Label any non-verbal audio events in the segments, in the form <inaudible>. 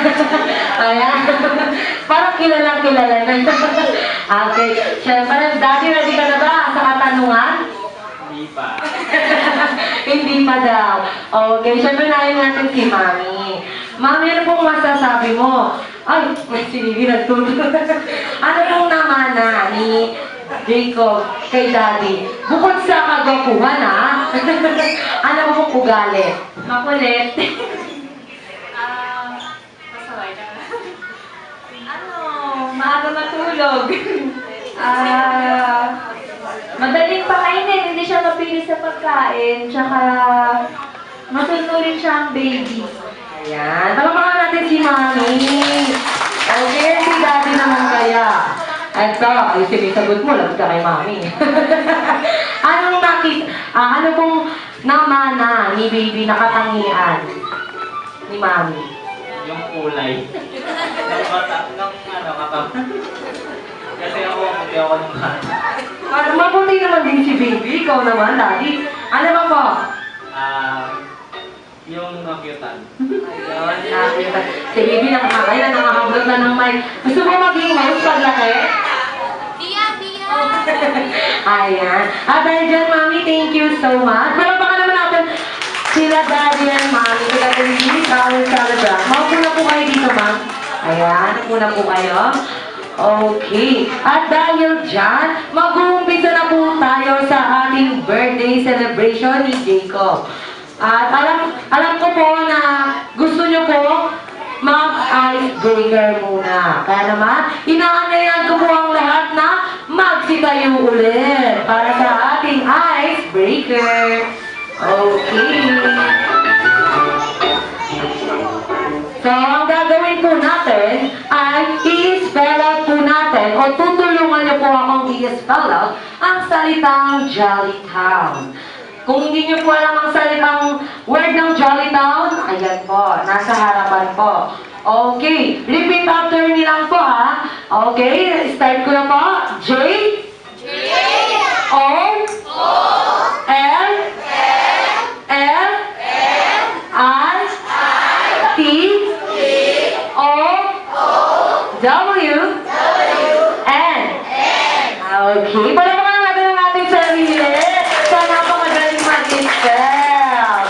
<laughs> Ayan. <laughs> Parang kilalang kilala na. <laughs> okay. Siyempre, daddy, ready ka na ba sa katanungan? Hindi pa. Hindi pa daw. Okay, syempre nahin natin si Mami. Mami, ano pong masasabi mo? Ay, may sinili na ano pong namana ni Jacob kay Daddy? Bukod sa kagwapuhan, ha? ano pong ugali? Makulit. Ah, masaway na. ano, maaga matulog. Ah, madaling pakainin, hindi siya mapili sa pagkain, tsaka masunurin siya ang baby. Ayan. Palamakan natin si Mami. Okay, si Daddy naman kaya. At sa, ay sinisagot mo, lagot ka kay Mami. <laughs> Anong nakit, ah, ano pong namana ni baby na katangian ni Mami? Yung kulay. Nung mata, nung ano, katawan. Kasi ako, hindi ako nung bata. Parang mabuti naman din si baby, ikaw naman, Daddy. Ano ba po? Ah, yung nakyutan. Ayun, nakita. Si baby nakakaya na nakakablog na ng mic. Gusto mo maging mas paglaki? Bia, Bia! <laughs> Ayan. At dahil dyan, Mami, thank you so much. Pero sila Daddy and Mami. Sila Daddy, Kawin Salabra. Maupo na po kayo dito, Ma'am. Ayan, upo na po kayo. Okay. At dahil dyan, mag-uumpisa na po tayo sa ating birthday celebration ni Jacob. At alam, alam ko po na gusto nyo po mag-icebreaker muna. Kaya naman, inaanayan ko po ang lahat na magsitayo ulit para sa ating icebreaker. Okay. So, ang gagawin po natin ay i-spell out po natin o tutulungan niyo po akong i-spell out ang salitang Jolly Town. Kung hindi niyo po alam ang salitang word ng Jolly Town, ayan po, nasa harapan po. Okay, repeat after me lang po ha. Okay, start ko na po. J, O, L, L, I, T, O, W, N. Okay, palamakan natin ang ating sarili sa napakagaling mag-spell.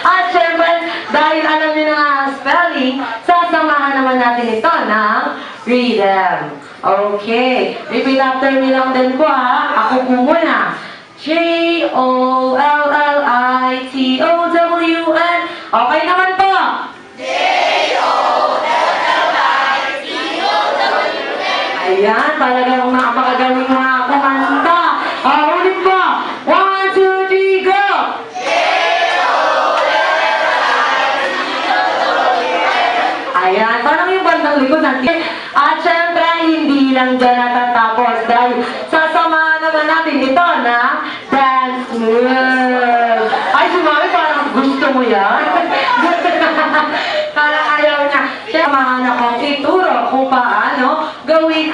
At syempre, dahil alam niyo na nga ang spelling, sasamahan naman natin ito rhythm. Okay, repeat after me lang din po ha. Ako po muna. J-O-L-L-I-T-O-W-N Okay naman po. Ayan, talagang mga kumanta. Ah, ulit po. One, two, three, go! Ayan, parang yung bandang likod natin. At syempre, hindi lang dyan natatapos dahil sasamahan naman natin ito na dance move. Ay, sumami, parang gusto mo yan. parang ayaw niya. Samahan akong ituro kung paano gawin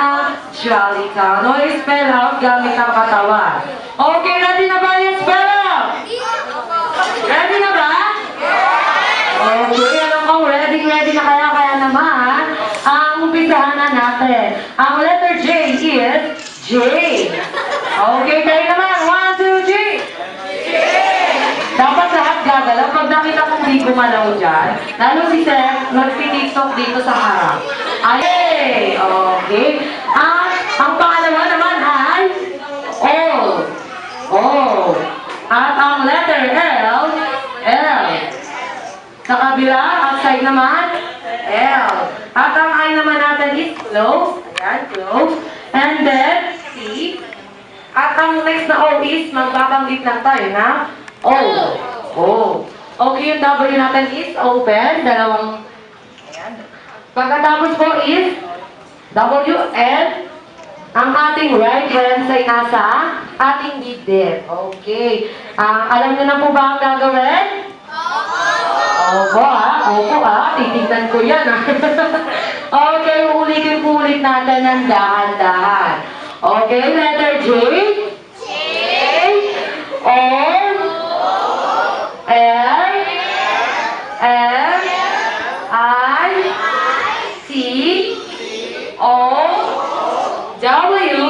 ang Jolly Town. O, spell out gamit ang katawan. Okay, ready na ba yung spell out? Ready na ba? Okay, alam ko, ready, ready na kaya, kaya naman, ang umpisahan na natin. Ang letter J is J. Okay, kayo naman, one, two, three. Dapat lahat gagalaw. Pag nakita kong di gumalaw dyan, lalo si Seth, nagpitiktok dito sa harap. Ay, okay. At ang pangalawa naman ay O. O. At ang letter L, L. Sa kabila, outside naman, L. At ang I naman natin is close. Ayan, close. And then, C. At ang next na O is, magbabanggit lang tayo na O. O. Okay, yung W natin is open. Dalawang. Pagkatapos po is W, L. Ang ating right hand ay nasa ating dibdib. Okay. Ah, alam niyo na po ba ang gagawin? Opo ah, opo ah, titignan ko yan ah. <laughs> okay, ulitin po ulit natin ng dahan-dahan. Okay, letter J. J. O. L. M. I. C. O. W.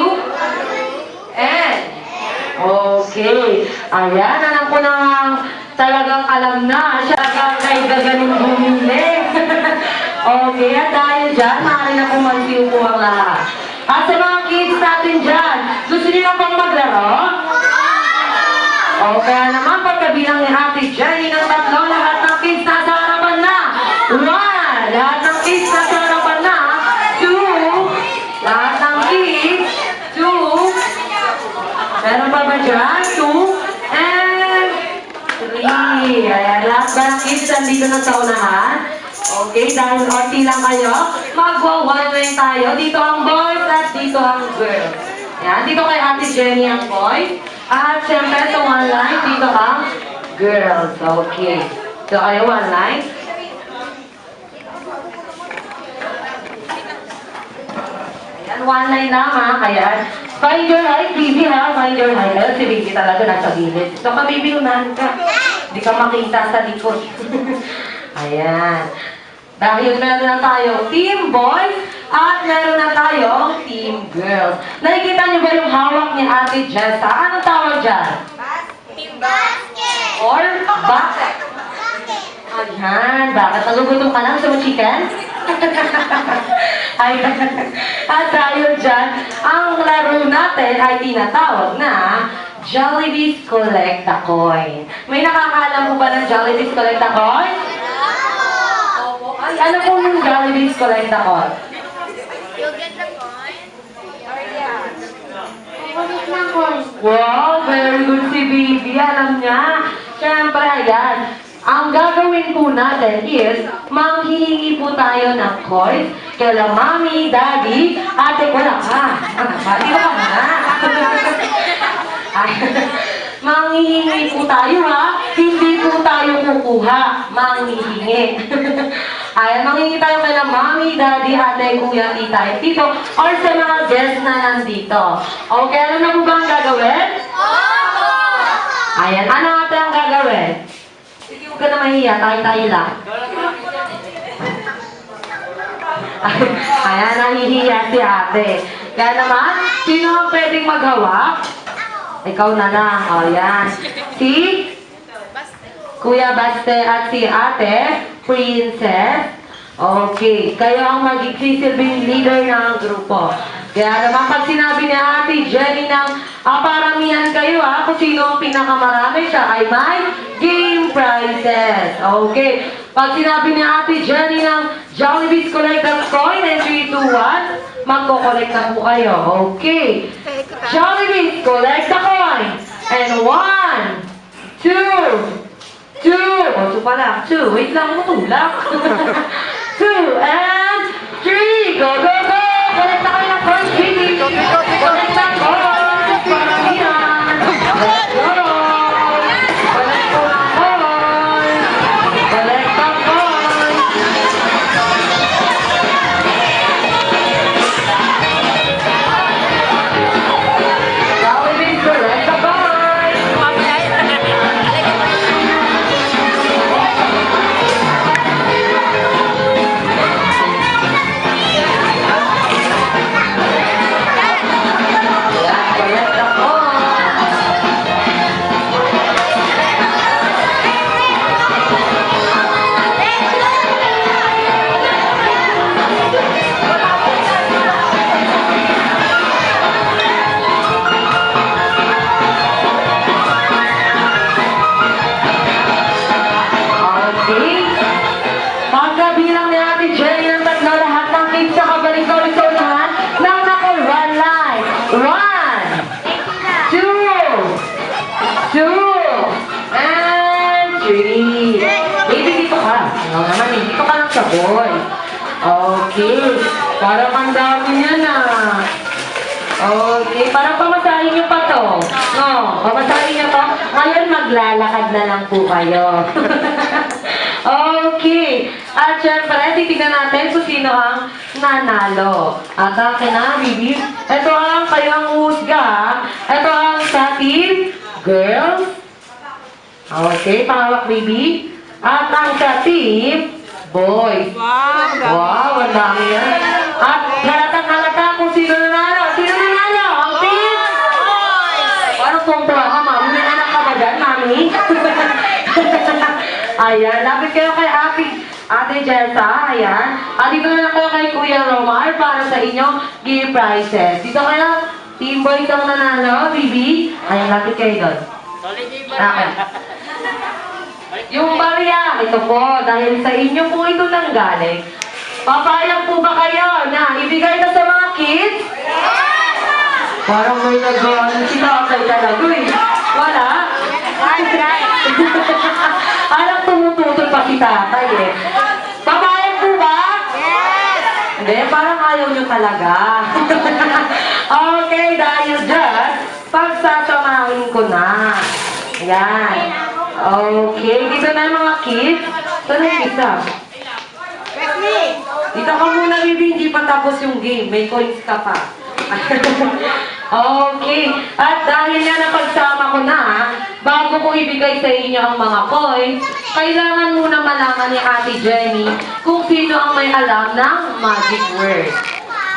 N. Okay. Ayan, alam ko na talagang alam na. Siya ang kay gaganong bumili. <laughs> okay, at dahil dyan, maaari na kumansiw po ang lahat. At sa mga kids natin dyan, gusto niyo na pang maglaro? O kaya naman, pagkabilang ni Ate Jenny ng tatlo, lahat ng kids nandito na sa unahan? Okay, dahil onti lang kayo, magwa-one way tayo. Dito ang boys at dito ang girls. Ayan, dito kay Ate Jenny ang boys. At syempre sa one line, dito ang girls. Okay. So kayo one line. Ayan, one line lang ha. Kaya, find your height, baby ha. Find your height. Ayun, si baby talaga nasa gilid. So, ka baby, unahan ka. Hindi ka makita sa likod. <laughs> Ayan. Dahil meron na tayo team boys at meron na tayo team girls. Nakikita niyo ba yung hawak ni Ate Jessa? Anong tawag dyan? Or basket? Ayan, bakit nagugutom ka lang sa chicken? <laughs> ay, at dahil dyan, ang laro natin ay tinatawag na Jollibee's Collect a Coin. May nakakaalam mo ba ng Jollibee's Collect a Coin? Opo. Ay, ano po yung Jollibee's Collect a Coin? Wow, very good si Baby. Alam niya. Siyempre, ayan. Ang gagawin po natin is, manghihingi po tayo ng coins kala mami, daddy, ate, wala ka. Ano ba? Di ba na? <laughs> Manghihingi po tayo ha. Hindi po tayo kukuha. Manghihingi. <laughs> Ayan, manghihingi tayo kay mami, daddy, ate, kuya, tita, tito, or sa mga guests na nandito. Okay, ano na po ba ang gagawin? Ayan, ano natin ang gagawin? Huwag ka na mahiya, tayo-tayo lang. Ayan, nahihiya si ate. Kaya naman, sino ang pwedeng maghawak? Ikaw na lang. O, yan. Si Kuya Baste at si ate, Princess. Okay, kayo ang magsisilbing leader ng grupo. Kaya naman pag sinabi ni Ate Jenny ng ah, paramihan kayo ha, kung sino ang pinakamarami siya ay may game prizes. Okay, pag sinabi ni Ate Jenny ng Jollibee's Collect a Coin and 3, 2, 1, magko-collect na po kayo. Okay, Jollibee's Collect a Coin and 1, 2, Two. O, two pala. Two. Wait lang, matulak. <laughs> Two and three. Go, go, go. Connect na kayo ng coins, Okay, pangawak, baby. At ang sa team boys. Wow, Wow, ang dami yan. At halatang halata kung sino nanalo. Sino nanalo? Ang team? Parang tuwang-tuwa ka, mami. May anak ka ba dyan, mami? <laughs> Ayan, lapit kayo kay Ate, Ate Jessa. Ayan. At dito na lang kayo kay Kuya Romar para sa inyong gift prizes. Dito kayo, Team Boys ang nanalo, Bibi. Ayan, lapit kayo doon. Okay. Yung barya, <laughs> ito po, dahil sa inyo po ito nang galing. Papayag po ba kayo na ibigay na sa mga kids? Parang may nag-ano si tatay talaga eh. Wala? <laughs> Alam tumututol pa si tatay eh. Papayag po ba? Hindi, parang ayaw nyo talaga. <laughs> okay, dahil dyan, pagsasamahin ko na. Yan. Okay, dito na mga kids. Saan yung isa? Dito ka muna, baby. Hindi pa tapos yung game. May coins ka pa. <laughs> okay. At dahil nga napagsama ko na, bago ko ibigay sa inyo ang mga coins, kailangan muna malaman ni Ate Jenny kung sino ang may alam ng magic word.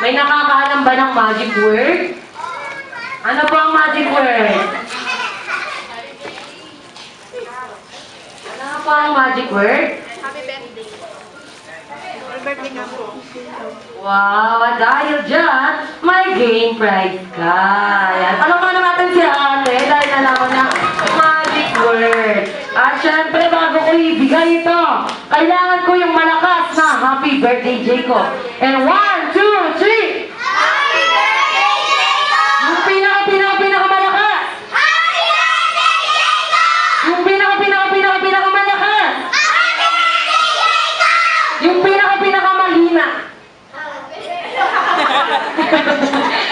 May nakakaalam ba ng magic word? Ano po ang magic word? Po ang magic word? Wow, at dahil dyan, may game prize ka. Yan. Palamanan natin si ate dahil nalaman na magic word. At syempre, bago ko ibigay ito, kailangan ko yung malakas na happy birthday, Jacob. And one, two, three! Yung pinaka, pinaka, pinaka malakas! Yung pinaka, pinaka, pinaka, pinaka malakas! Yung pinaka, pinaka malina!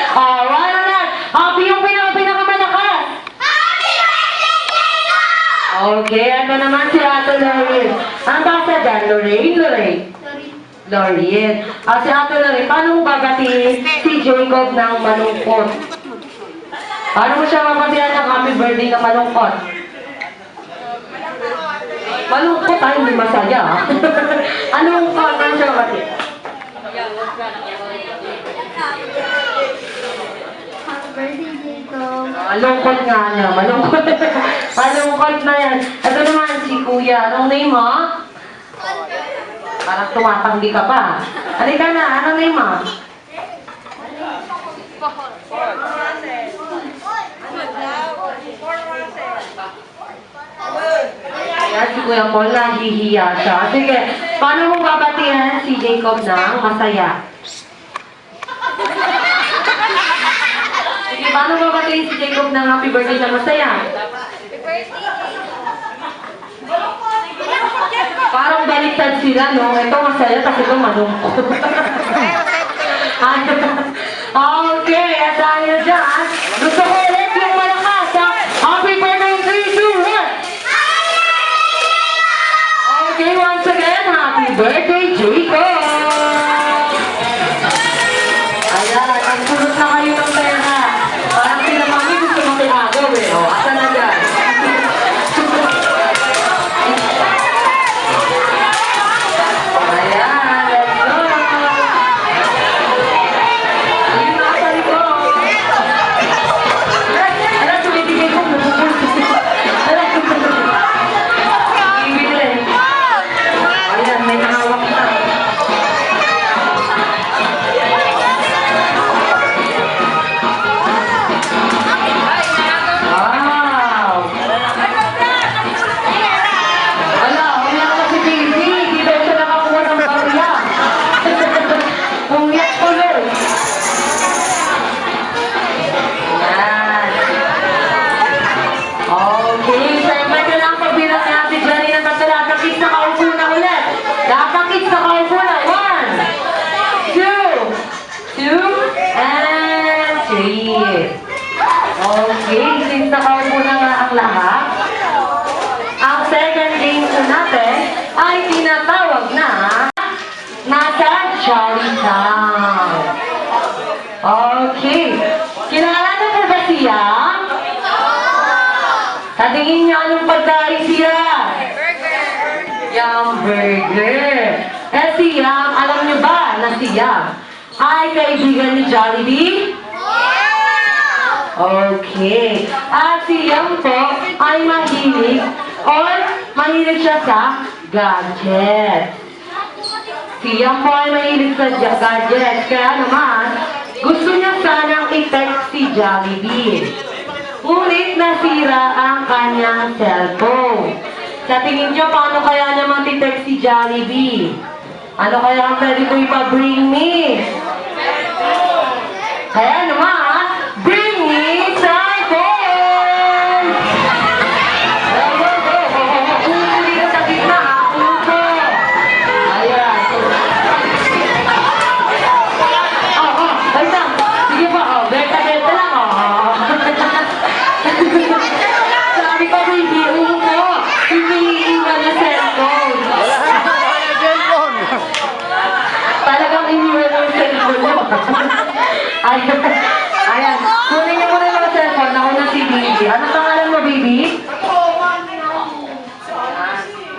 Ah, wala na. Happy yung pinaka pinakamalakas. Okay, ano naman si Ate Lorraine? Ang basa dyan, Lorraine, Lorraine. Lorraine. Ah, si Ate Lorraine, paano mo bagatiin si Jacob ng malungkot? Paano mo siya mabatihan ng happy birthday na malungkot? Malungkot ay hindi masaya. ah. <laughs> Anong paano siya mabatihan? Happy birthday, Jacob. Malungkot nga niya, malungkot. <laughs> malungkot na yan. Ito naman si Kuya. Anong name mo? Parang tumatanggi ka pa. Halika na, anong name mo? Ayan, si Kuya Paul, nahihiya siya. Sige, paano mo babatihan si Jacob ng masaya? Paano mo babatihan si Jacob ng happy birthday na masaya? Parang baliktad sila, no? Ito masaya, kasi ito malungkot. okay, at dahil dyan, gusto ko ulit yung malakas, ha? Happy birthday, 3, 2, 1! Okay, once again, happy birthday, Jacob! Okay. At si Yum po ay mahilig or mahilig siya sa gadget. Si Yum po ay mahilig sa gadget. Kaya naman, gusto niya sanang i-text si Jollibee. Ngunit nasira ang kanyang cellphone. Sa tingin niyo, paano kaya niya matitext si Jollibee? Ano kaya ang pwede ko ipa-bring me? Kaya naman, <laughs> Ayan. Kunin niyo muna yung cellphone. Ako na si Baby. Ano pangalan mo, Baby?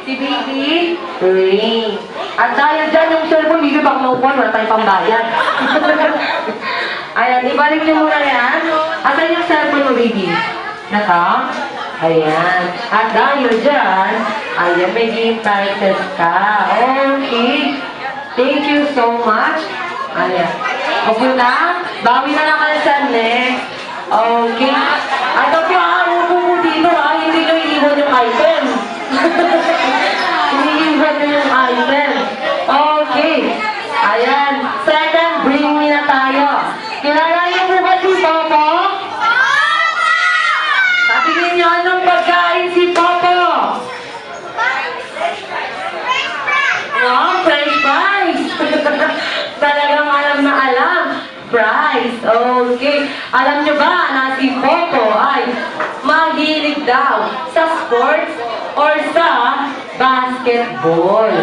Si Baby? Ring. At dahil dyan yung cellphone, Baby, baka maupuan, wala tayong pambayad. <laughs> Ayan, ibalik niyo muna yan. Asan yung cellphone mo, Baby? Naka? Ayan. At dahil dyan, ayan, may game titles ka. Okay. Thank you so much. Ayan. Okay na? Bawi na kayo sa next. Okay. At okay, ah, upo mo dito, ah. Hindi nyo iiwan yung item. Iniiwan nyo yung item. Okay. Ayan. Second, bring me na tayo. Kilala niyo po ba si Popo? Sabihin niyo anong pagkain si Popo? Wow, french fries! Talagang alam na Fries. Okay. Alam niyo ba na si Popo ay mahilig daw sa sports or sa basketball?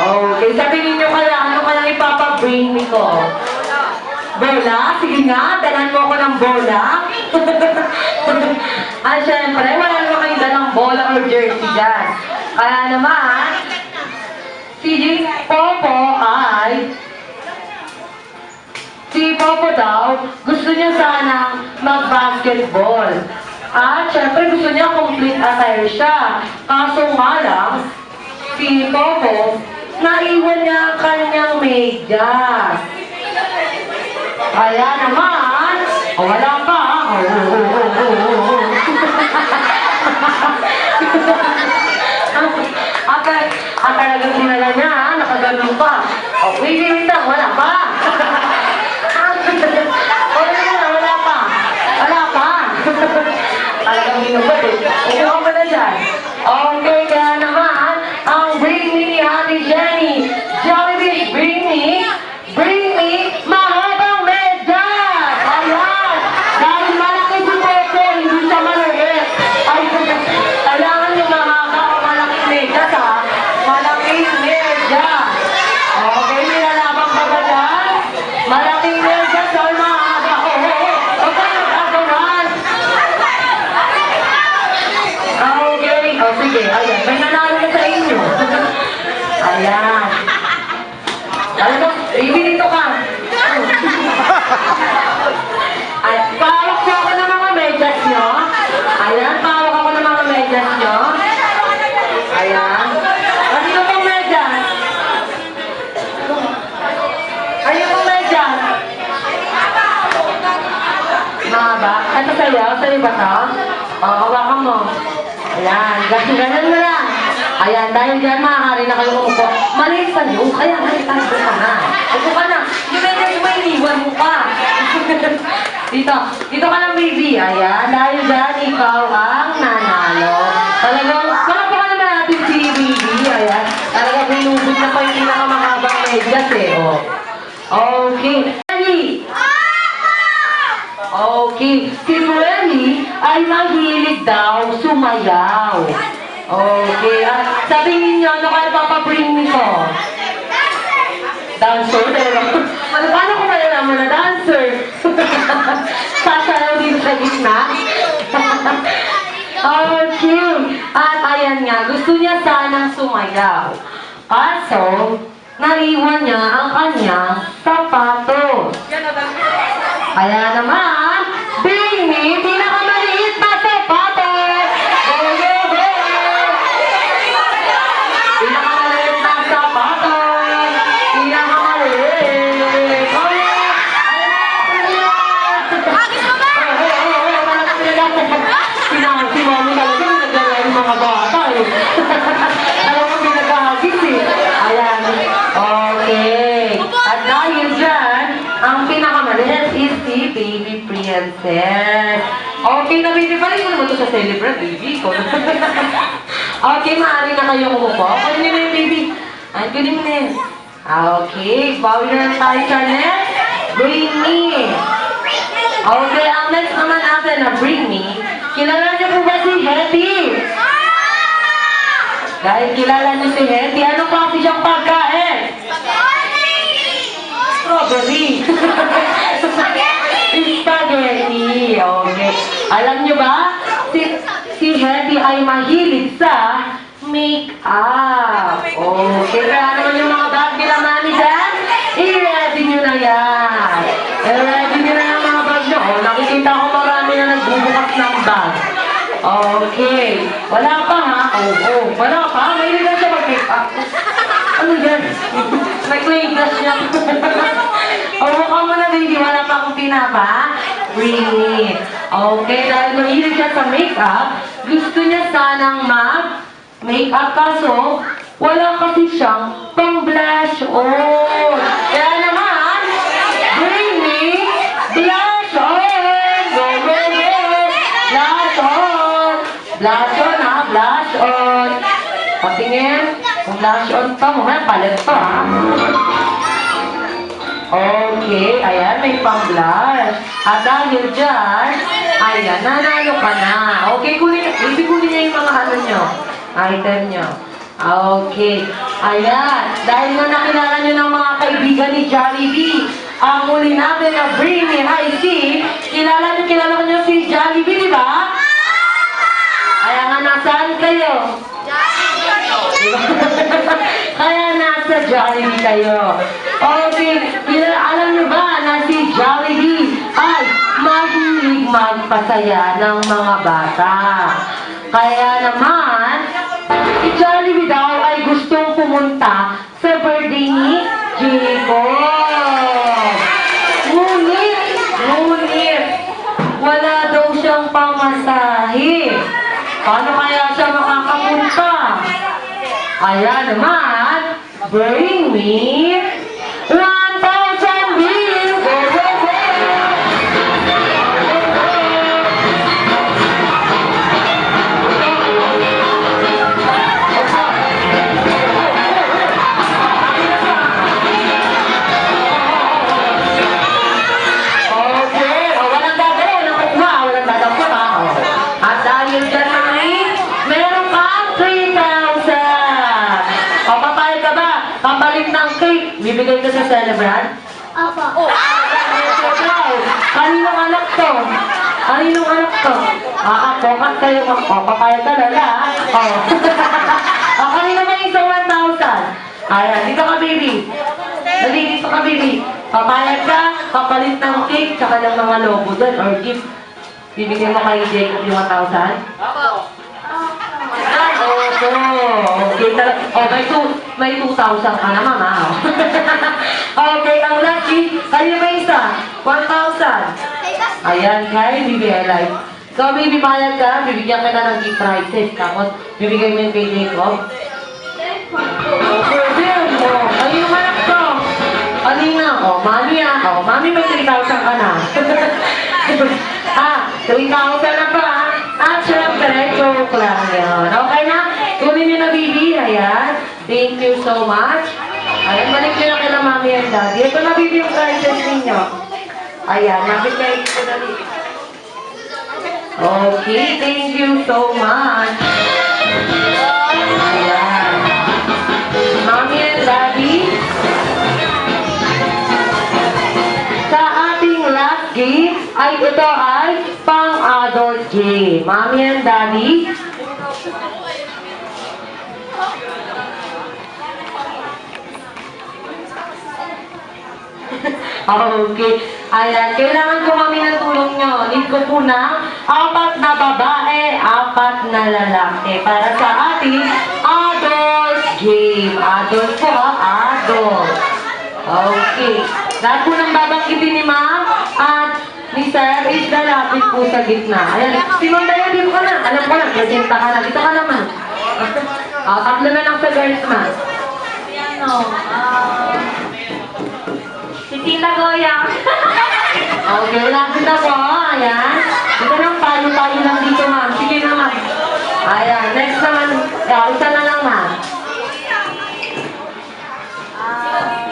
Okay. Sabihin niyo kaya, ano kaya ipapabring ko? Bola? Sige nga, dalan mo ako ng bola. <laughs> ah, syempre, wala naman kayo dalang bola or jersey dyan. Kaya naman, si Popo ay Popo daw gusto niya sana mag-basketball. At syempre gusto niya complete attire siya. Kaso nga lang, si Popo, naiwan niya ang kanyang medyas. Kaya naman, oh, wala pa. Oh, oh, oh, oh, oh. Aka, ang talagang sinala niya, nakaganon pa. O, wait, wait lang, wala pa. o, wala na, wala pa. Wala pa. Talagang hinubad eh. Ba to? Oo, hawakan mo. Ayan, <laughs> ganun, ganun mo lang. Ayan, dahil dyan maaari na kayo umupo. Maliit sa iyo, kaya maliit ka na. Upo ka na. Yung medyo mo pa. <laughs> dito, dito ka lang baby. Ayan, dahil dyan ikaw ang nanalo. Talagang, palakpakan naman natin si baby. Ayan, talagang binubog na pa yung pinakamahabang medyas eh. Oh. Okay. Okay. Si Freddy ay mahilig daw sumayaw. Okay. At sabihin niyo, ano kaya papabring ko? dancer. Talaga. <laughs> Ano, paano ko malalaman na dancer? <laughs> Sasayaw dito sa gitna. <laughs> cute. At ayan nga, gusto niya sanang sumayaw. Kaso, naiwan niya ang kanyang sapatos. Kaya naman, celebrate, baby. Ikaw <laughs> okay, maaari na kayo umupo. Kunin niyo na yung baby. Mo na yun. Okay, bawi na tayo next. Bring me. Okay, ang next naman natin na Bring Me, kilala niyo po ba si Hetty? Dahil kilala niyo si Hetty, ano pa kasi siyang pagkain? Strawberry. <laughs> Spaghetti. Okay. Alam niyo ba, si Hetty ay mahilig sa make-up. Okay, kaya naman yung mga bag nila mami dyan, i-ready niyo na yan. I-ready niyo na yung mga bag niyo. Oh, nakikita ko marami na nagbubukas ng bag. Okay. Wala pa ha? Oo, oh, wala pa. Mahilig na siya mag-make-up. Ano yan? May clay glass niya. O, mukha mo na, baby. Wala pa akong pinapa. It. Okay, dahil mahilig siya sa makeup, gusto niya sanang mag-makeup kaso wala kasi siyang pang-blush on. Kaya naman, bring me blush on. Go, go, go. Blush on. Blush on, ha? Blush on. Patingin. Kung blush on pa, mamaya palit pa, ha? Okay, ayan, may pang-blush. At dahil dyan, ayan, nanalo ka na. Okay, kunin, ibig kunin niya yung mga ano nyo, item nyo. Okay, ayan, dahil na nakilala nyo ng mga kaibigan ni Jollibee, ang muli natin na Bring Me High C, kilala nyo, kilala nyo si Jollibee, di ba? Kaya nga, nasaan kayo? Kaya nasa Jollibee kayo. Okay, kila, alam niyo ba na si Jollibee ay mahilig magpasaya ng mga bata. Kaya naman, si Jollibee daw ay gustong pumunta sa birthday ni Jacob. Ngunit, ngunit, wala daw siyang pamasahe. Paano kaya siya makakapunta? Kaya naman, bring me bibigay ko sa celebrant? Opo. Wow! Kaninong anak to? Kaninong anak to? Ah, ako, kat kayo mag... O, papayag ka na na, ha? O. o, kanino ba yung isang 1,000? Ayan, dito ka, baby. Dali, dito ka, baby. Papayag ka, papalit ng cake, tsaka ng mga logo doon, or gift. Bibigyan mo kay Jacob yung 1,000? Ay, opo. Okay, tal- oh, may, may 2,000 ka na, mama. okay, ang lucky, kayo ba isa? 1,000. Ayan, kay BBL Life. So, baby, bayad ka, bibigyan ka na ng gift prizes. Tapos, bibigay mo yung kay Jacob. Ayun anak ko. Kanina, oh, mami. Oh, mami may 3,000 ka na. <laughs> ah, 3,000 na pa. At syempre, joke lang yun. Okay na? Tuloy nyo na, baby. Ayan. Thank you so much. Ayan, balik nyo na kay mami and daddy. Ito na, baby, yung guidance ninyo. Ayan, nabit kayo ito na dito. Okay, thank you so much. Ayan. Mami and daddy, sa ating last game, ito ay pang-adult game. Mommy and Daddy, <laughs> Okay. Ayan, kailangan ko kami ng tulong nyo. Need ko po na apat na babae, apat na lalaki. Para sa ating adult game. Adult po adult. Okay. Lahat po ng babanggitin ni ma'am at ni sir is lalapit po sa gitna. Ayan, si ma'am Daya, dito ka na. Alam ko lang, presenta ka na. Dito ka naman. Ah, tatlo na lang sa girls ma'am. Si ano, ah... si Tita Goya. <laughs> Okay, lapit na po. Ayan. Ito lang, tayo-tayo lang dito, ma'am. Sige na, ma'am. Ayan, next naman. Yeah, isa na lang, ma'am. Ah...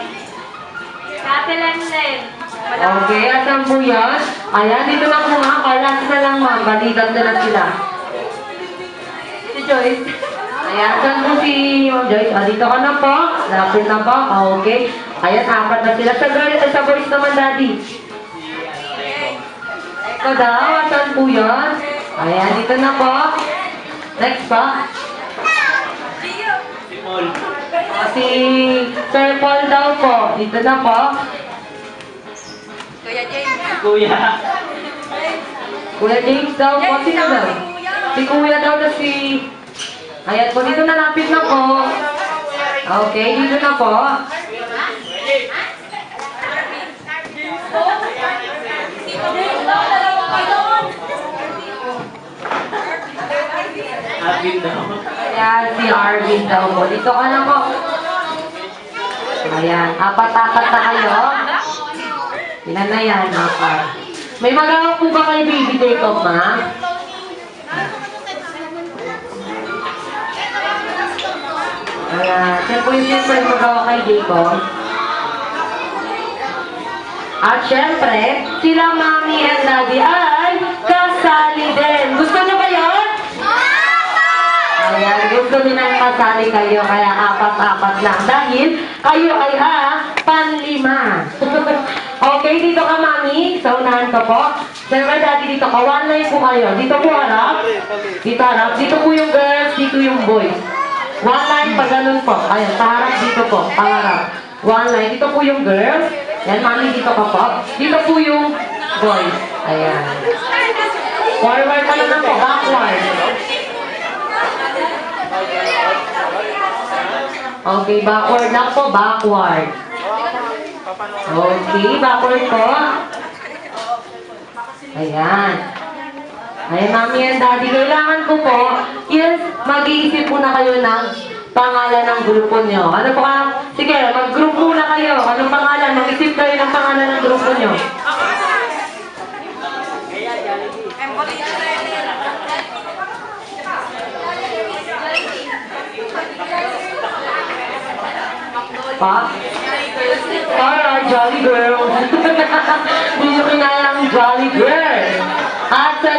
Kate Lenlen. Okay, asan po yan? Ayan, dito lang po, ma'am. O, last na lang, ma'am. Balikan na lang sila. Si Joyce. Ayan, saan po si Joyce? Ah, dito ka na po. Lapit na po. Okay. Ayan, apat na sila. Sa girl, eh, sa boys naman, daddy. Ikaw daw, asan po yan? Ayan, dito na po. Next pa. Si Paul. Ah, Si Sir Paul daw po. Dito na po. Si Kuya. Kuya James daw po. Sino daw? Si Kuya daw na si... Ayan po, dito na lapit na po. Okay, dito na po. Alvin daw. Ayan, si Arvin daw po. Dito ka na po. Ayan, apat-apat na kayo. Ilan na apat. May magawa po ba kayo baby of, ma? Ayan, siya po yung siyempre magawa kay Jacob. At syempre, sila mami and daddy ay kasali din. Gusto niyo ba yun? Ayan, gusto nilang kasali kayo, kaya apat-apat lang. Dahil kayo ay ah, panlima. <laughs> okay, dito ka mami. Sa unahan ka po. Siyempre, daddy, dito ka. One line po kayo. Dito po harap. Dito harap. Dito po yung girls, dito yung boys. One line pa ganun po. Ayan, paharap dito po. Paharap. One line. Dito po yung girls. Yan, mami, dito ka po. Dito po yung boys. Ayan. Forward ka naman po. Backward. Okay, backward lang po. Backward. Okay, backward po. Ayan. Ayan, mami and daddy, kailangan ko po, yes, mag-iisip muna kayo ng pangalan ng grupo nyo. Ano po ka? Sige, mag-group muna kayo. Anong pangalan? Mag-isip kayo ng pangalan ng grupo nyo. Pa? Para, Jolly Girl. <laughs> Hindi nyo kinaya ang Jolly Girl. At sa,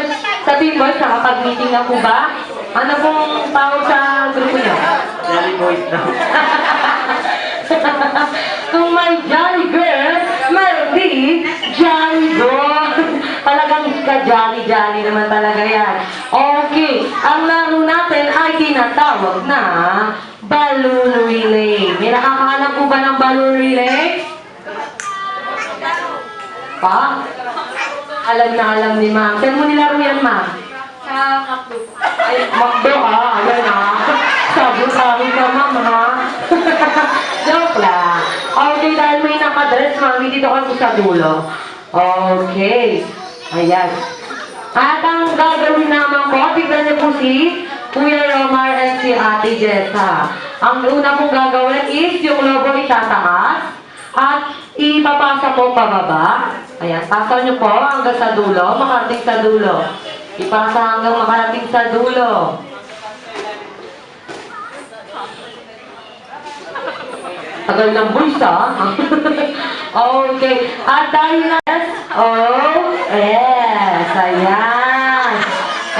sa Team Boys, nakapag-meeting na po ba? Ano pong tawag sa grupo nyo? Jelly Boys daw. <laughs> Kung may Jolly Girl, mayroon din Jolly Boy. <laughs> Talagang ka-jolly-jolly naman talaga yan. Okay, ang laro natin ay tinatawag na balloon relay. May nakakahanap po ba ng balloon relay? Pa? Alam na alam ni ma'am. Saan mo nilaro yan, ma'am? Sa Macdo. Ay, Makdo ha, ayan ha. Sabi sa akin ka, ma'am ha. <laughs> Joke lang. Okay, dahil may nakadress, mami, dito kasi sa dulo. Okay. Ayan. At ang gagawin naman ko, tignan niyo po si Kuya Romar and si Ate Jessa. Ang una pong gagawin is yung logo itataas at ipapasa po pababa. Ayan, pasa niyo po hanggang sa dulo, makarating sa dulo. Ipasa hanggang makarating sa dulo. Tagal ng voice, <laughs> okay. At dahil na... Yes. Ayan.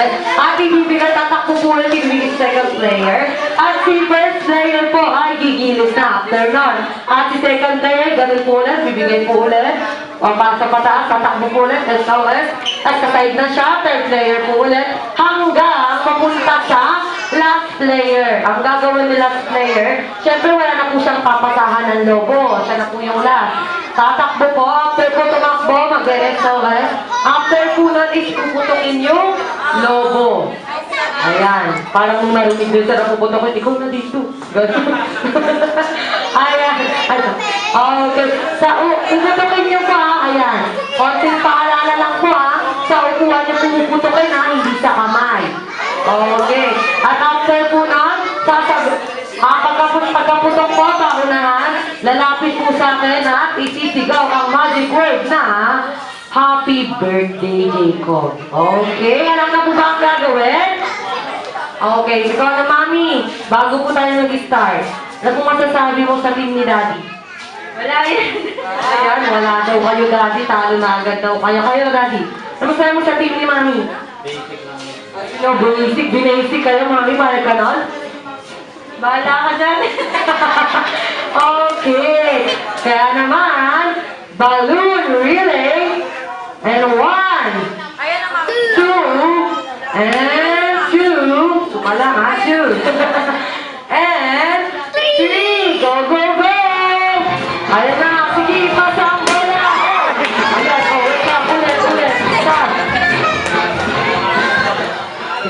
At ating bibigyan tatakbo po ulit sa second player. At si first player po ay gigilid na after nun. At si second player, ganun po ulit, bibigay po ulit. O para sa pataas, tatakbo po ulit, SOS. At sa side na siya, third player po ulit. Hanggang papunta sa last player. Ang gagawin ni last player, syempre wala na po siyang papasahan ng lobo. Siya na po yung last. Tatakbo po, after po tumakbo, mag-SOS. After po nun is puputukin yung lobo. Ayan, parang nung narinig doon sa napupunta ko, ikaw na dito. Ganun. <laughs> Ayan, ayan. Okay, sa u, puputukin niyo po ha, ayan. Konting paalala lang po ha, sa upuan niyo pumuputukin ha, hindi sa kamay. Okay, at after po nun, sasabi, Ah, pagkaput pagkaputok po, paunahan, lalapit po sa akin at isisigaw ang magic word na Happy Birthday, Jacob. Okay, alam na po ba ang gagawin? Okay, ikaw na mami, bago po tayo mag-start, ano po masasabi mo sa team ni Daddy? Wala yan. Ayan, wala daw kayo Daddy, talo na agad daw kayo. Kayo Daddy, ano masasabi mo sa team ni Mami? Basic lang. Ano, basic, binasic kayo Mami, para ka nun? Bahala ka dyan. <laughs> Okay, kaya naman, balloon relay, and one, two, and two, suka lang ha, two, <laughs> and three, go, go, go! Ayan na,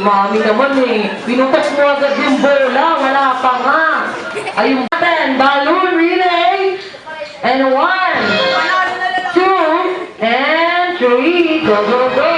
Mami naman eh, pinutas mo agad yung bola, wala pa nga! Ayun natin, balloon relay, and one, two, and three, go, go, go!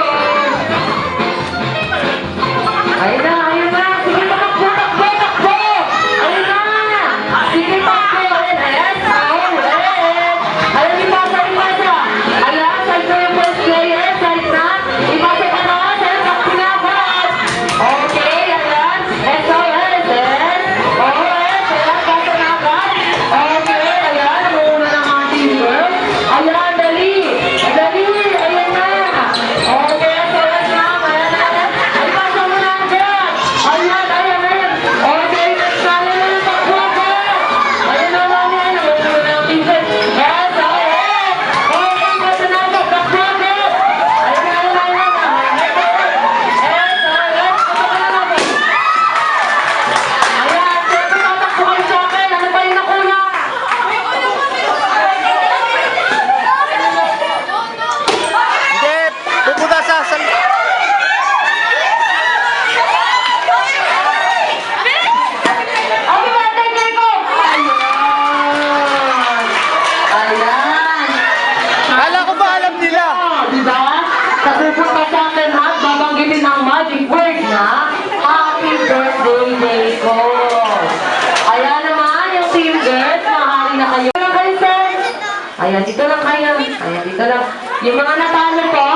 Dito lang. Yung mga natalo po,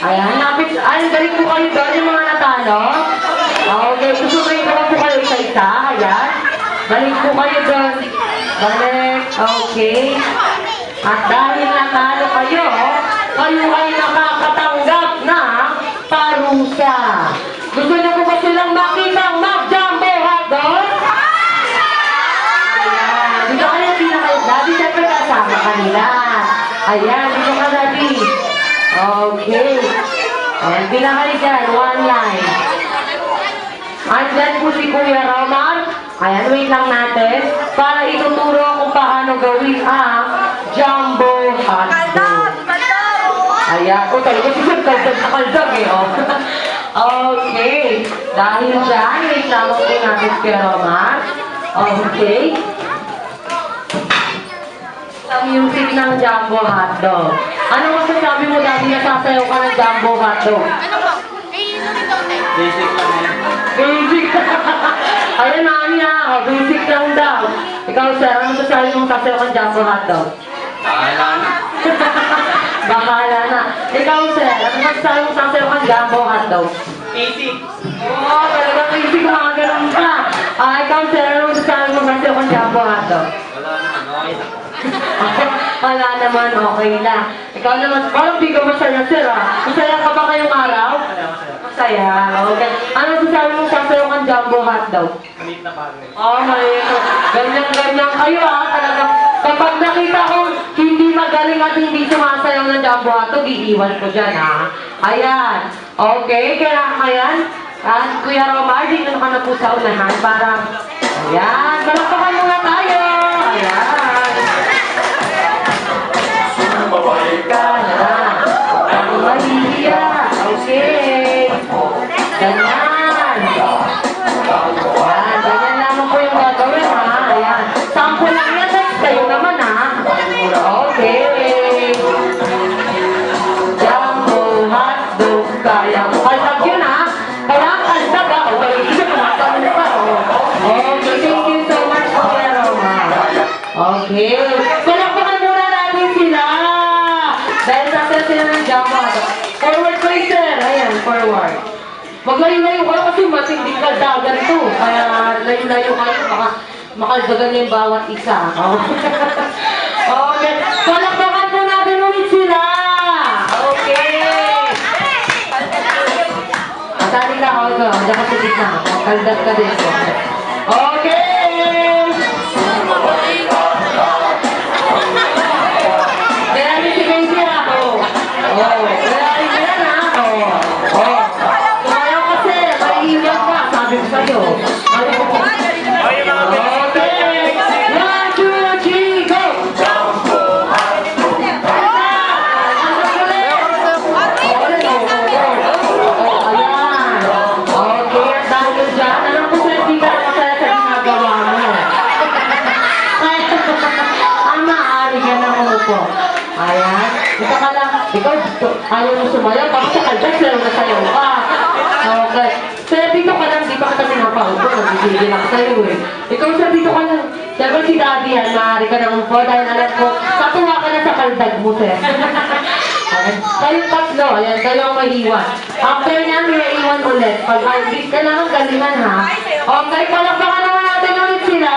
ayan, napit, ay, galing po kayo doon, yung mga natalo. Okay, susunod naman po kayo isa-isa. Ayan. Balik po kayo doon. Balik. Okay. At dahil natalo kayo, kayo ay nakakatanggap ng parusa. Gusto niyo po ba silang makita mag-jumbo hotdog? Ayan. Dito kayo pinaka... Daddy, syempre kasama kanila. Ayan, dito ka, Daddy. Okay. Ayan, pinaka kayo dyan. One line. Andyan po si Kuya Romar. Ayan, wait lang natin. Para ituturo kung paano gawin ang jumbo hotdog. Ayan. O, talaga si Sir Kaldag na kaldag eh. Oh. <laughs> okay. Dahil dyan, wait lang po natin si Kuya Romar. Okay. Ang music ng jumbo hotdog. Ano masasabi mo dati nasasayaw ka ng jumbo hotdog? Basic lang yun. Basic. <laughs> Ayun ha, oh, basic lang daw. Ikaw sir, ano masasabi mong sasayaw kang jumbo hotdog? Bahala na. <laughs> Bahala na. Ikaw sir, ano masasabi mong sasayaw kang jumbo hotdog? Basic. Oo, oh, talagang basic mga ganun ka. Ah, ikaw sir, ano masasabi mong sasayaw kang jumbo hotdog? Wala naman. Okay lang. Wala naman, okay na. Ikaw naman, parang di ka masaya sir ah. Masaya ka ba ngayong araw? Masaya, okay. Ano masasabi mong sasayaw kang jumbo hotdog? Maliit na bagay. Oh, malito. Ganyan-ganyan kayo ah. Talagang kapag nakita ko hindi magaling at hindi sumasayaw jumbo hotdog, iiwan ko dyan, ha? Ayan. Okay, kaya ayan. At Kuya Romar, dito ka na po sa unahan para... Ayan, palakpakan muna tayo. Maglayo-layo kayo kasi matinding kaldagan to. Kaya layo-layo kayo, baka makaldagan niyo yung bawat isa. <laughs> okay. Palakpakan po natin ulit sila. Okay. Matali ka ako. Diyan ka sa gitna. Kaldag ka din. Okay. Ayan. Ito ka lang. Ikaw, ayaw mo sumayaw. Tapos sa kaldas, lalo na sayaw ka. Okay. Sir, dito ka lang. Di pa kita pinapaupo. Nagigigil ako sa'yo eh. Ikaw, sir, dito ka lang. Siyempre si Daddy yan, maaari ka na umupo dahil alam ko, katuwa ka na sa kaldag mo, sir. Kayong tatlo, ayan, kayo ang maiwan. After niyan, may iwan ulit. Pag arbit, kailangan galingan ha. Okay, palakpakan naman natin ulit sila.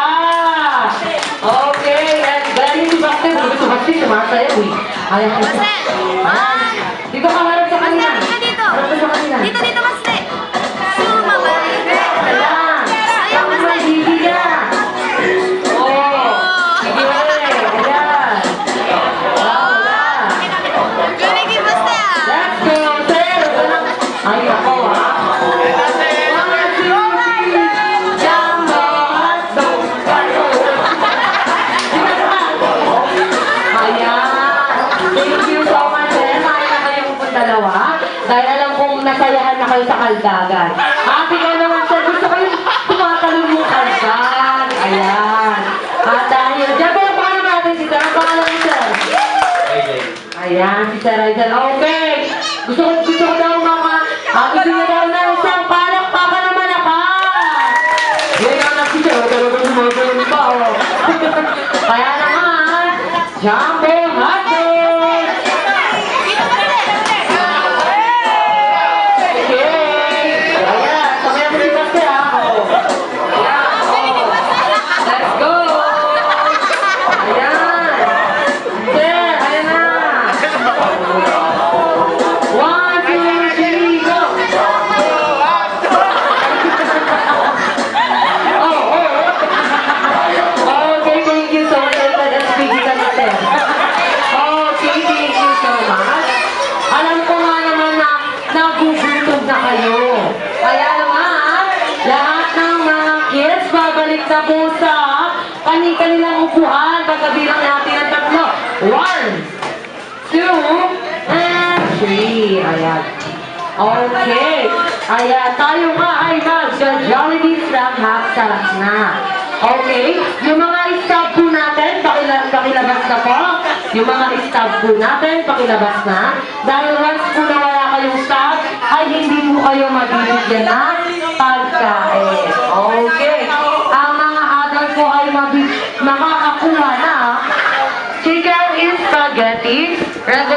Okay, and galing si Bakter. Gusto si Bakter, sumasayaw eh. Ayan. Ayan. Dito ka harap Okay. Ayan, tayo nga ay mag-Jollibee Snap Half Sarap na. Okay? Yung mga staff po natin, pakila pakilabas na po. Yung mga staff po natin, pakilabas na. Dahil once po na wala kayong staff, ay hindi mo kayo mabibigyan ng pagkain. Okay. Ang mga adult po ay mabi- makakakuha na chicken in spaghetti, regular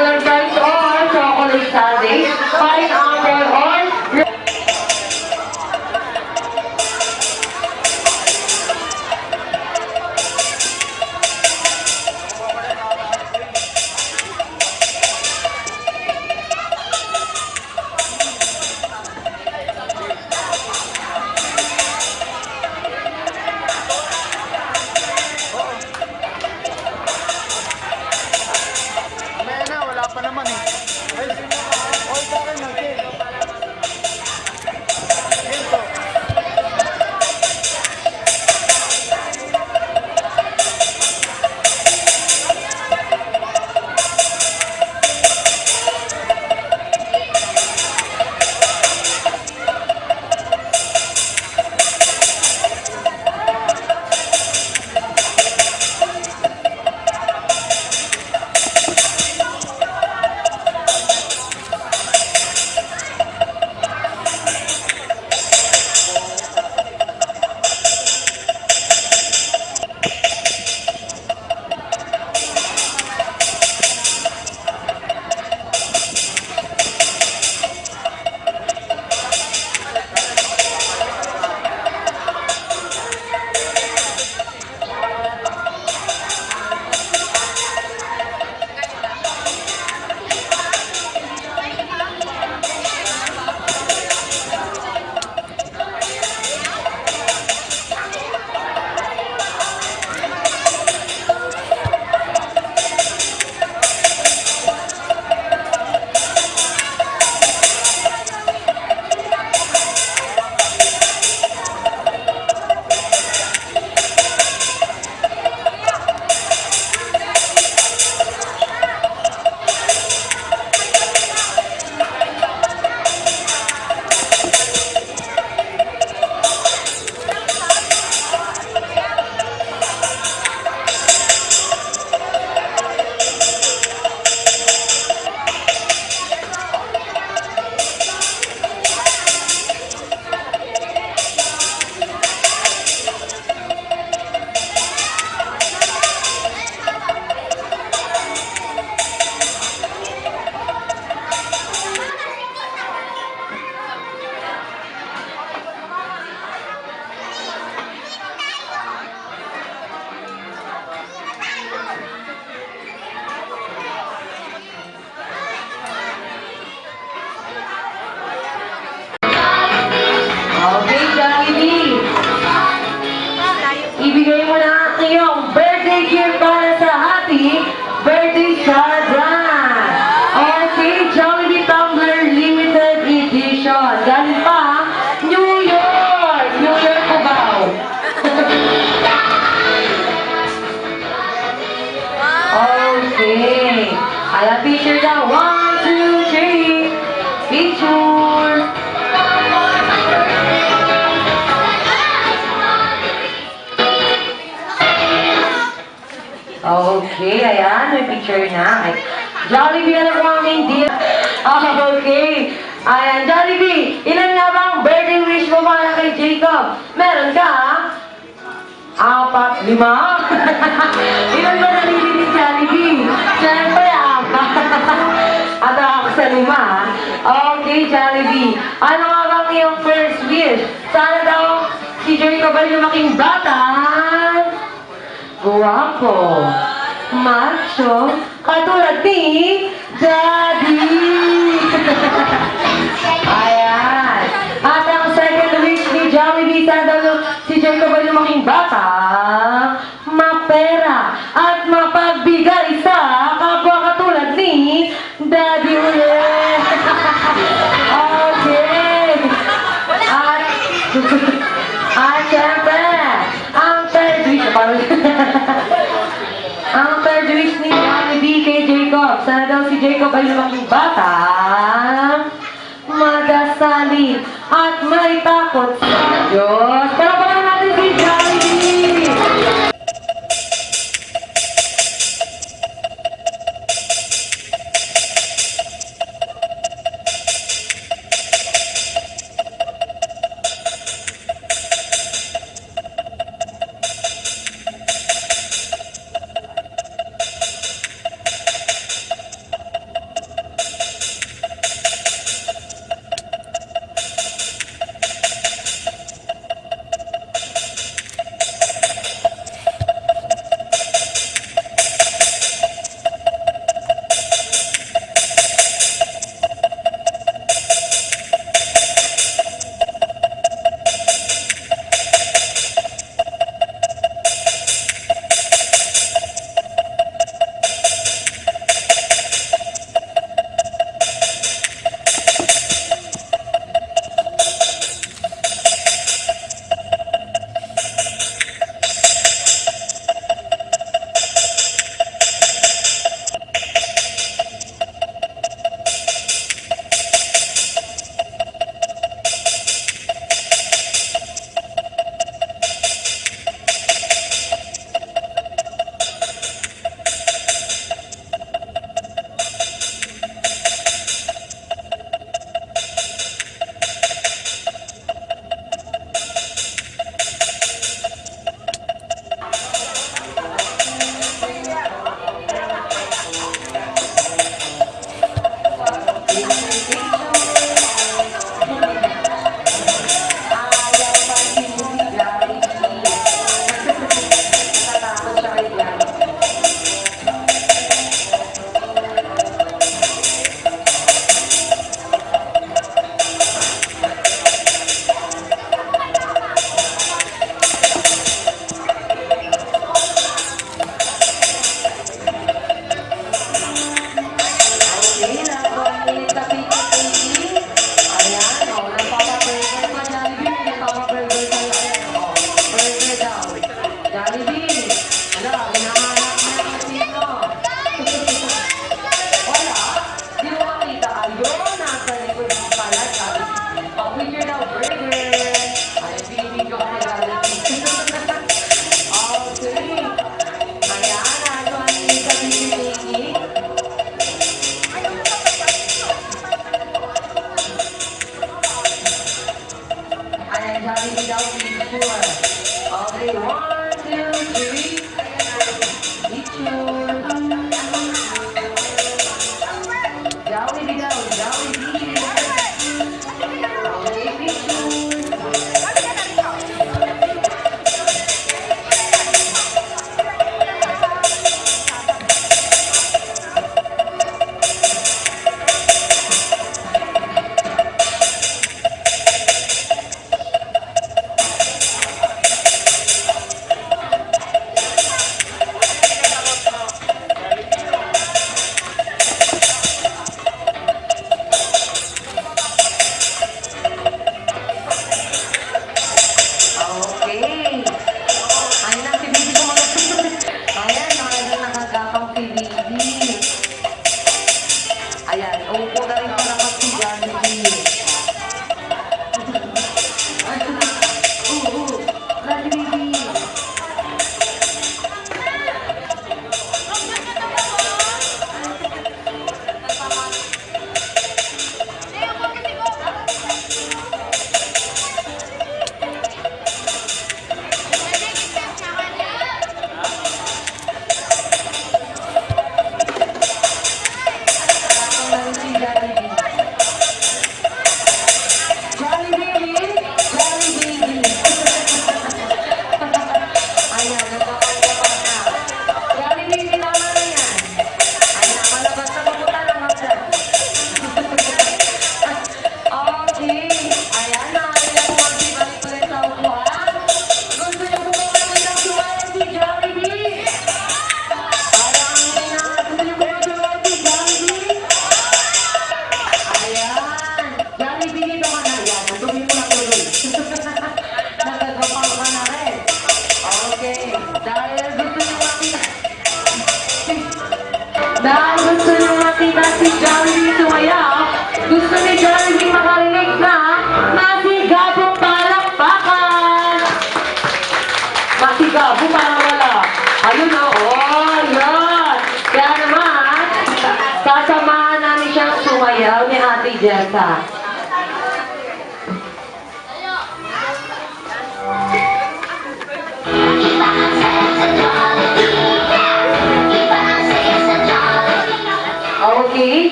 Sana daw si Jacob ay lumaking bata, madasalin, at may takot sa Diyos.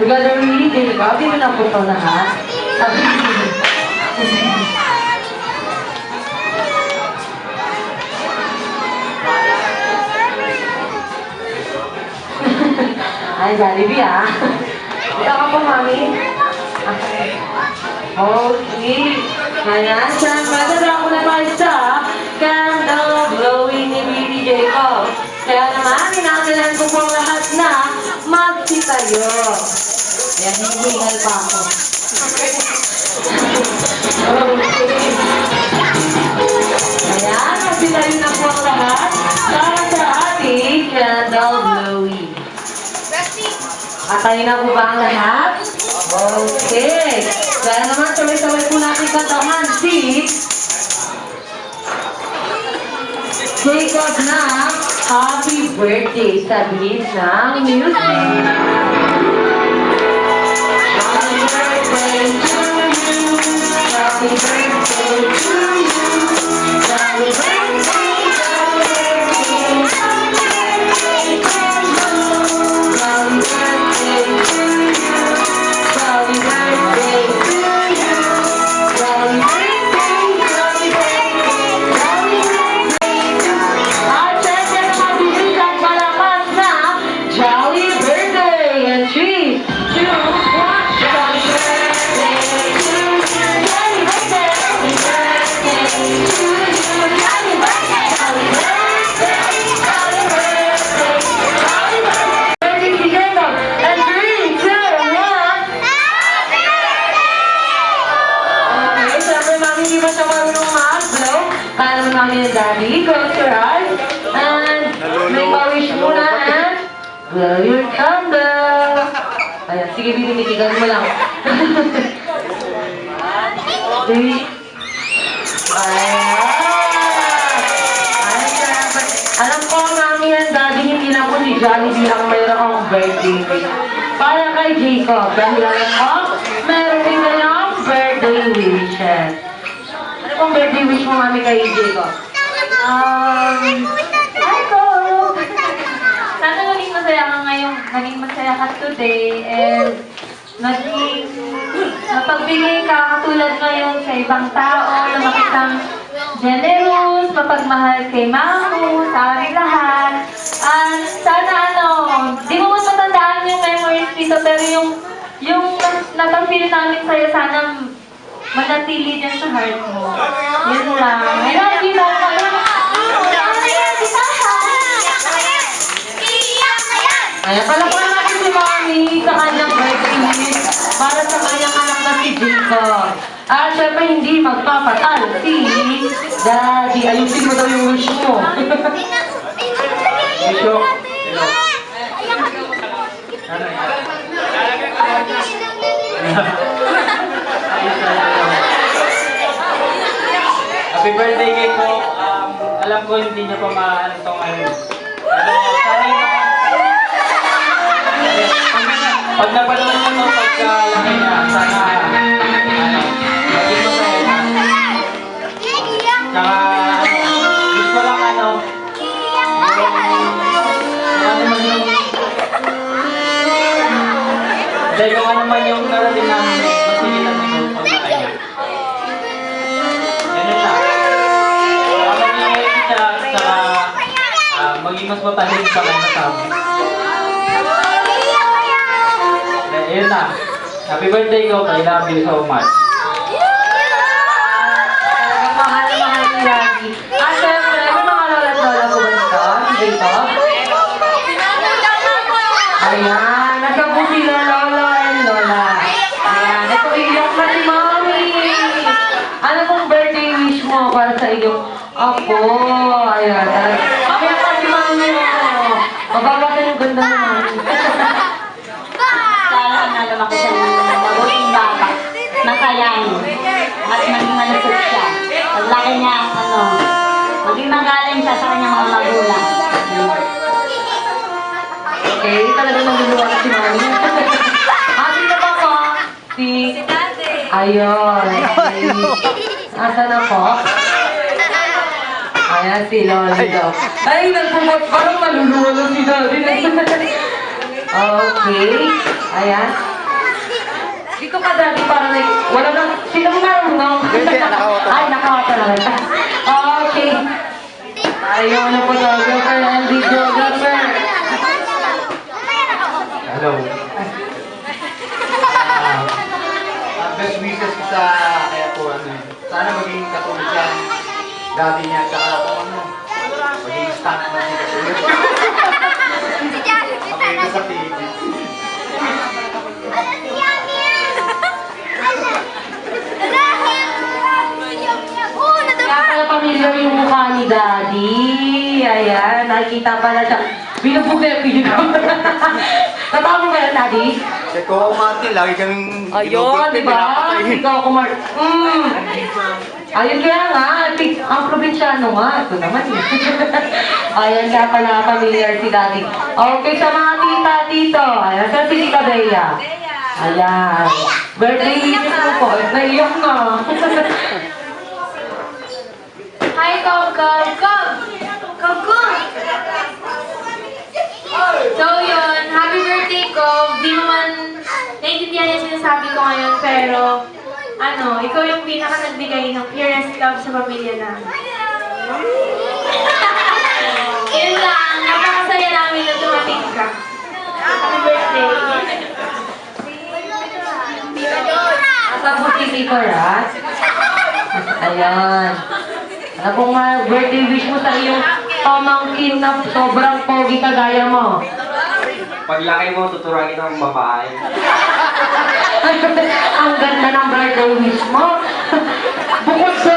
Together really din ikaw. Di mo na po ito lahat. <laughs> Sabi Ay, Jollibee ah. Ito ka po, Mami. Okay. Ayan, saan madara ko na tayo sa candle blowing ni Billy Jacob. Kaya naman, inangalan ko pong lahat magsitayo. Ayan, hihingal pa ako. Ayan, magsitayo na po ang lahat para sa ating candle blowing. At tayo na po ba ang lahat? Okay. Kaya naman, sabay-sabay po natin kantahan si Jacob na Happy Birthday sa bilis ng music. Happy birthday to you. Happy birthday binibitigan mo lang. <laughs> Three. Alam ko, mami and daddy, hindi lang po si Jollibee ang mayroong birthday cake. Para kay Jacob. Dahil alam ko, meron din kayong birthday wishes. Ano pong birthday wish mo, mami, kay Jacob? Um, ko! Sana naging masaya ka ngayon, naging masaya ka today, and naging napagbigay ka katulad ngayon sa ibang tao na makitang generous, mapagmahal kay Mamu, sa aming lahat. At sana ano, di mo man matandaan yung memories dito, pero yung yung napag-feel namin sa'yo, sana manatili dyan sa heart mo. Yun lang. I love you, Mama. Ayan, palakpan natin Mami sa kanyang birthday wish para sa kanyang anak na si Jacob. At syempre hindi magpapatal si Daddy. Ayusin mo daw yung wish mo. Ano yan? Happy birthday kay ko. Um, alam ko hindi niya pa maano to ngayon. Pero sana yung Pag napanood niyo to, pagka laki niya, sana ano, maging masaya na. Tsaka, gusto ko lang ano, ano man yung... Dahil kung ano man yung narating namin, mas sigilan ni ko pag nakaya. Ganun lang. Saka ah, maging mas matahid sa kanya sabi. Ayun na. Happy birthday ko, I love you so much. Talagang mahal na mahal ni Daddy. At syempre, may mga lola at lola po ba nito? Si Jacob? Ayan, po sila Lolo and Lola. Ayan, ito iyak na si. Ano pong birthday wish mo para sa iyong apo? Ayan, talaga. Kaya pa mo. Yung ganda ni siya. Paglaki niya, ano, maging magaling siya sa kanyang mga magulang. Okay, talaga naguluwa na si Mami. <laughs> Ah, sino ba po? Si... Ayun. Si... Asa na po? Ayan, si daw. Ay, nagpumot. Parang naluluwa na si Daddy. okay. Ayan. Dito ka, Daddy, parang like, wala nang, sino mo nakawata. Ay, nakawata na lang. Okay. Ayaw na po talaga kay Andy Geographer. Hello. Ang best wishes ko sa kaya po ano, sana maging katulad siya dati niya, tsaka kung ano, maging stunt man siya katulad. Makita sa TV. Kaya pala pamilyar yung mukha ni Daddy. Ayan, nakikita pala siya. Binubog na yung pinig ko. Natawa <laughs> mo yan, Daddy? Kasi ko Martin, lagi kaming Ayun, di ba? Ikaw kumar... Mm. Ayun kaya nga, ang probinsyano nga. Ito naman eh. <laughs> Ayan kaya pala pamilyar si Daddy. Okay, sa mga tita dito. Ayan, sa si Tita Bea. Ayan. Birthday wishes mo po. Naiyak na. <laughs> Hi, Kom Kom! Kom! Kom Kom! So yun, happy birthday ko. Di mo man naiintindihan yung sinasabi ko ngayon, pero ano, ikaw yung pinaka nagbigay ng purest love sa pamilya namin. <laughs> Yun lang, napakasaya namin na dumating ka. Happy birthday. Po si Rat? Ayan. Ano pong uh, birthday wish mo sa iyong pamangkin na sobrang pogi kagaya mo? Paglaki mo, tuturagin ng babae. <laughs> Ang ganda ng birthday wish mo. <laughs> Bukod sa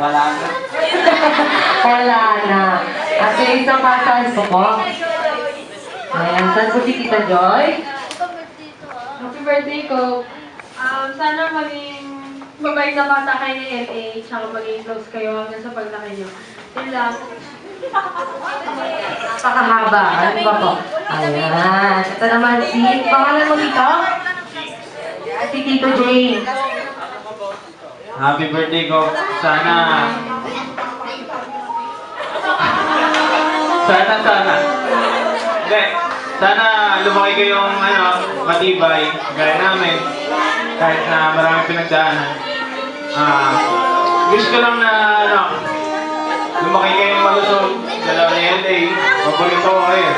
Wala na. <laughs> Wala na. At yung isang pasan po po. Ayan, saan po si Tita Joy? Happy birthday ko. Um, sana maging mabait na bata kayo ni LA, tsaka maging close kayo hanggang sa paglaki niyo. Yun lang. Pakahaba. Ano ba po? Ayan. Ito naman si, pangalan mo dito? Si Tito James. Happy birthday ko. Sana... Sana, sana. Hindi. Sana lumaki kayong ano, matibay, gaya namin. Kahit na marami pinagdaanan. Ah, wish ko lang na ano, lumaki kayong malusog. Dalawa ni LA. Paborito ko kayo.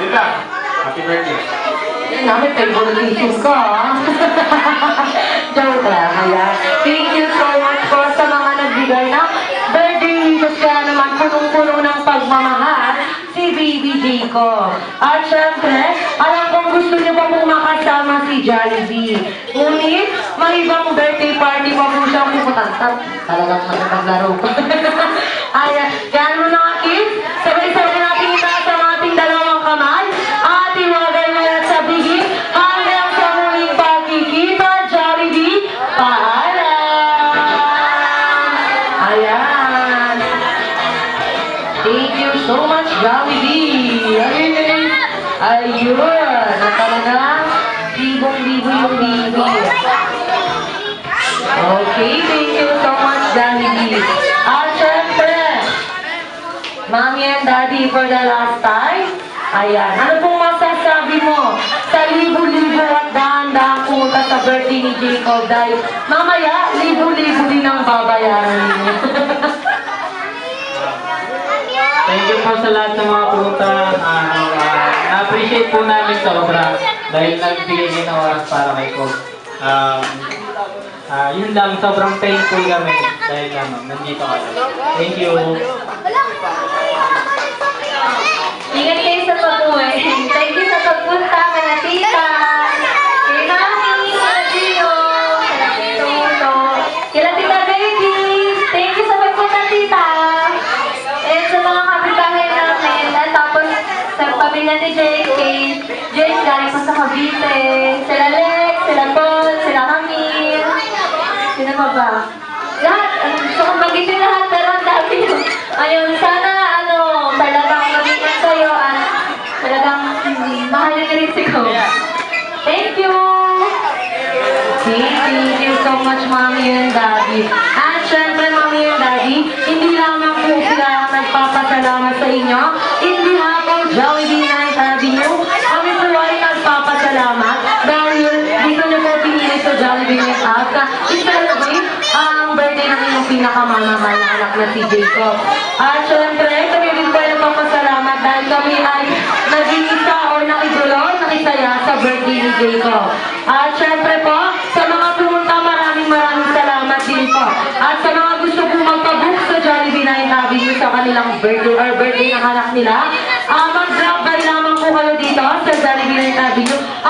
Yun lang. Happy birthday. Namin, favoritism ko, ah. <laughs> Joke lang, ayan. Thank you so much po sa mga nagbigay ng birthday wishes kaya naman punong-puno ng pagmamahal si Baby Jacob. At syempre, alam gusto niyo pa pong makasama si Jollibee. Ngunit, may ibang birthday party pa po pupuntan. Ta- Talagang magpaglaro. <laughs> Ayan, yan Daddy for the last time. Ayan. Ano pong masasabi mo sa libo-libo at dahan-dahan pumunta sa birthday ni Jacob dahil mamaya, libo-libo din ang babayaran ninyo. <laughs> Thank you po sa lahat ng mga pumunta. Ah, ah, na-appreciate po namin sobra dahil nagbigay kayo ng oras para kay Cobb. Um, ah, yun lang, sobrang thankful kami dahil ano, nandito kayo. Thank you. Ingat kayo sa pag-uwi. Thank you sa pagpunta, kana tita. Kay mami, kila Gio, kila Tito Uto, kila tita baby. Thank you sa pagpunta, tita. And sa mga kapitbahay namin. At tapos sa pamilya ni JK. Jake galing pa sa Cavite. Sila Lex, sila Paul, sila Camille. Sino pa ba? Lahat, gusto kong magitin lahat, pero ang dami yun. Ayun, sana, ano, talagang mag-ingat kayo at talagang mm, niyo rin si Coach. Thank you! Thank you so much, Mommy and Daddy. At syempre, Mommy and Daddy, hindi lamang po sila nagpapasalamat sa inyo. In behalf of Jollibee Night Avenue, kami po ay nagpapasalamat dahil dito niyo po pinili sa Jollibee Night Out na i-celebrate ang birthday ng inyong pinakamamahal na anak na si Jacob. At syempre, kami din po ay nagpapasalamat dahil kami ay naging isa o nakidulo, nakisaya sa ni Jacob. At syempre po, sa mga pumunta, maraming maraming salamat din po. At sa mga gusto po magpabook sa Jollibee Night Avenue sa kanilang birthday or birthday ng anak nila, ah mag-drop by lamang po kayo dito sa Jollibee Avenue at